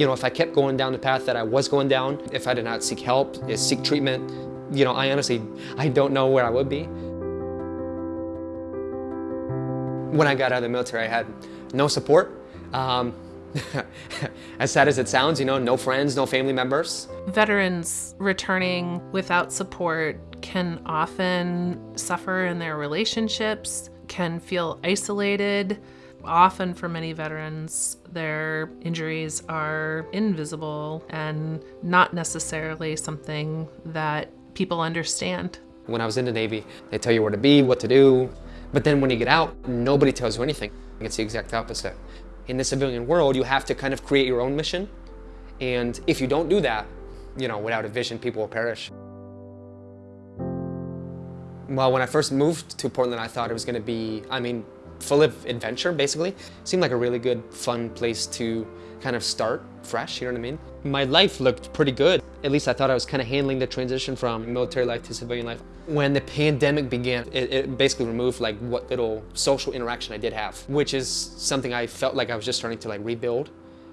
You know, if I kept going down the path that I was going down, if I did not seek help, seek treatment, you know, I honestly, I don't know where I would be. When I got out of the military, I had no support. Um, as sad as it sounds, you know, no friends, no family members. Veterans returning without support can often suffer in their relationships, can feel isolated. Often for many veterans, their injuries are invisible and not necessarily something that people understand. When I was in the Navy, they tell you where to be, what to do, but then when you get out, nobody tells you anything. It's the exact opposite. In the civilian world, you have to kind of create your own mission. And if you don't do that, you know, without a vision, people will perish. Well, when I first moved to Portland, I thought it was going to be, I mean, full of adventure, basically. Seemed like a really good, fun place to kind of start fresh, you know what I mean? My life looked pretty good. At least I thought I was kind of handling the transition from military life to civilian life. When the pandemic began, it, it, basically removed like what little social interaction I did have, which is something I felt like I was just starting to like rebuild,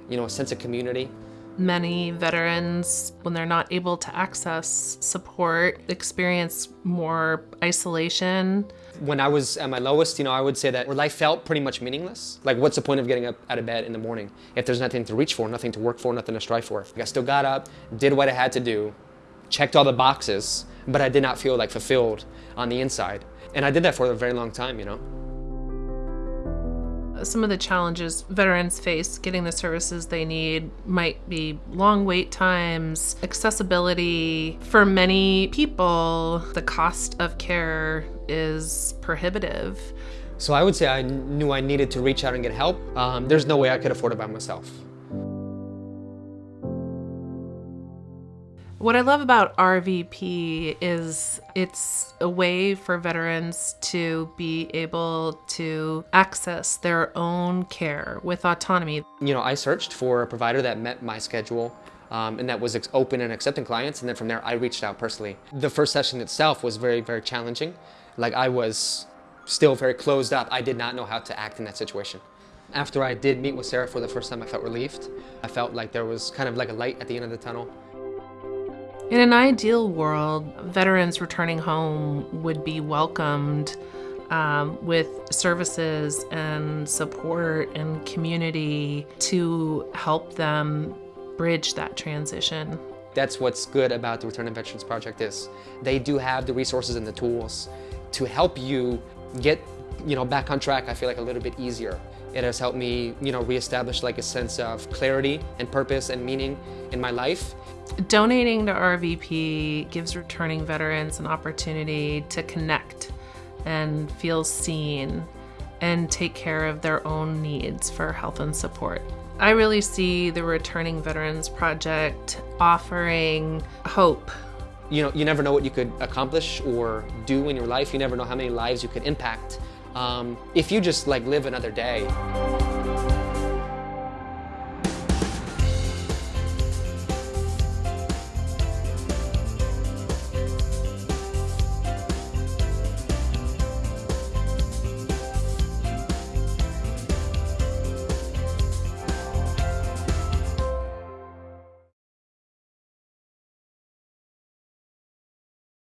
you know, a sense of community. Many veterans, when they're not able to access support, experience more isolation. When I was at my lowest, you know, I would say that life felt pretty much meaningless. Like, what's the point of getting up out of bed in the morning if there's nothing to reach for, nothing to work for, nothing to strive for? Like, I still got up, did what I had to do, checked all the boxes, but I did not feel like fulfilled on the inside. And I did that for a very long time, you know. Some of the challenges veterans face getting the services they need might be long wait times, accessibility. For many people, the cost of care is prohibitive. So I would say I knew I needed to reach out and get help. Um, there's no way I could afford it by myself. What I love about RVP is it's a way for veterans to be able to access their own care with autonomy. You know, I searched for a provider that met my schedule um, and that was open and accepting clients. And then from there, I reached out personally. The first session itself was very, very challenging. Like I was still very closed up. I did not know how to act in that situation. After I did meet with Sarah for the first time, I felt relieved. I felt like there was kind of like a light at the end of the tunnel. In an ideal world, veterans returning home would be welcomed um, with services and support and community to help them bridge that transition. That's what's good about the Returning Veterans Project is they do have the resources and the tools to help you get you know back on track I feel like a little bit easier. It has helped me you know reestablish like a sense of clarity and purpose and meaning in my life Donating to RVP gives returning veterans an opportunity to connect and feel seen and take care of their own needs for health and support. I really see the Returning Veterans Project offering hope. You know, you never know what you could accomplish or do in your life. You never know how many lives you could impact um, if you just like live another day.